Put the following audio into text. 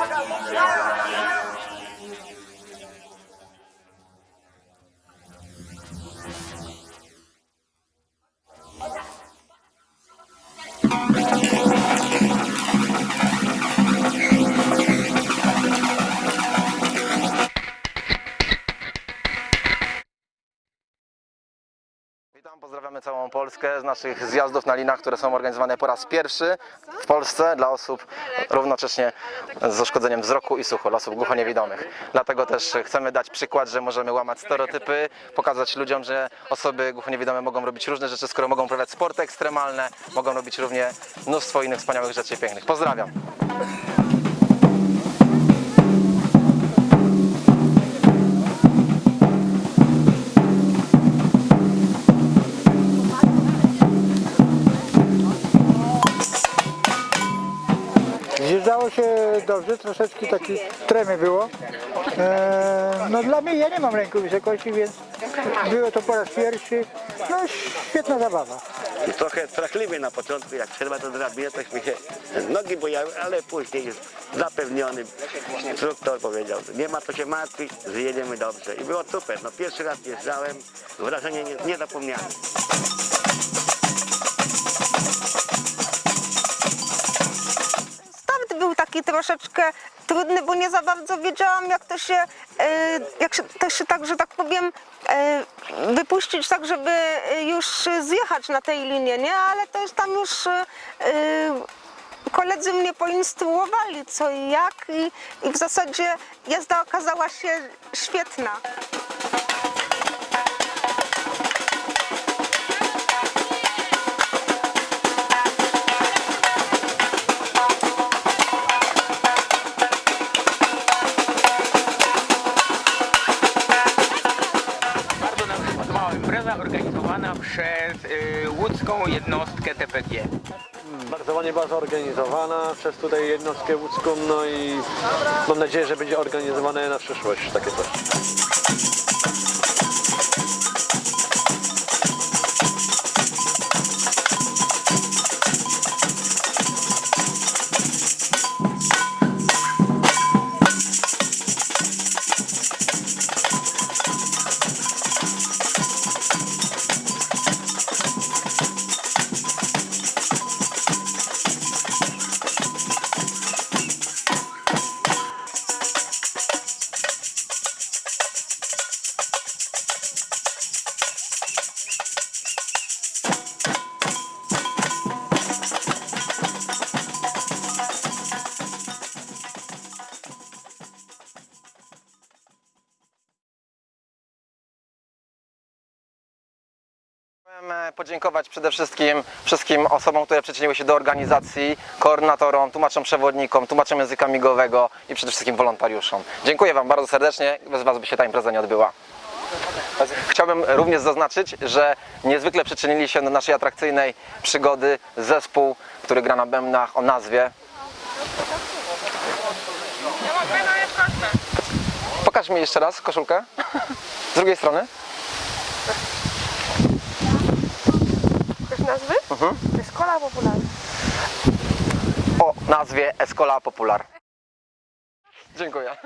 Vagabundo! Pozdrawiamy całą Polskę z naszych zjazdów na linach, które są organizowane po raz pierwszy w Polsce dla osób równocześnie z uszkodzeniem wzroku i słuchu, dla osób głuchoniewidomych. Dlatego też chcemy dać przykład, że możemy łamać stereotypy, pokazać ludziom, że osoby głuchoniewidome mogą robić różne rzeczy, skoro mogą uprawiać sporty ekstremalne, mogą robić równie mnóstwo innych wspaniałych rzeczy pięknych. Pozdrawiam! Zjeżdżało się dobrze, troszeczkę taki tremy było. E, no dla mnie, ja nie mam ręku wysokości, więc było to po raz pierwszy. No świetna zabawa. Trochę strachliwie na początku, jak trzeba to drabinę, to mi się nogi bojały, ale później już zapewniony instruktor powiedział, nie ma co się martwić, zjedziemy dobrze. I było super. No pierwszy raz jeżdżałem, wrażenie nie- niezapomniane. Start taki troszeczkę trudny, bo nie za bardzo wiedziałam, jak to się, e, jak się, to się tak, że tak powiem, e, wypuścić tak, żeby e, już zjechać na tej linie, nie? Ale to już tam już koledzy mnie poinstruowali co i jak i, i w zasadzie jazda okazała się świetna. Organizowana przez y, łódzką jednostkę TPG. Bardzo ładnie była zorganizowana przez tutaj jednostkę łódzką, no i mam nadzieję, że będzie organizowane na przyszłość takie coś. Chciałem podziękować przede wszystkim wszystkim osobom, które przyczyniły się do organizacji, koordynatorom, tłumaczom przewodnikom, tłumaczom języka migowego i przede wszystkim wolontariuszom. Dziękuję Wam bardzo serdecznie, bez Was by się ta impreza nie odbyła. Chciałbym również zaznaczyć, że niezwykle przyczynili się do naszej atrakcyjnej przygody zespół, który gra na bębnach o nazwie... Pokaż mi jeszcze raz koszulkę. Z drugiej strony. Nazwy? To jest kola popularna. o nazwie Escola Popular. Dziękuję.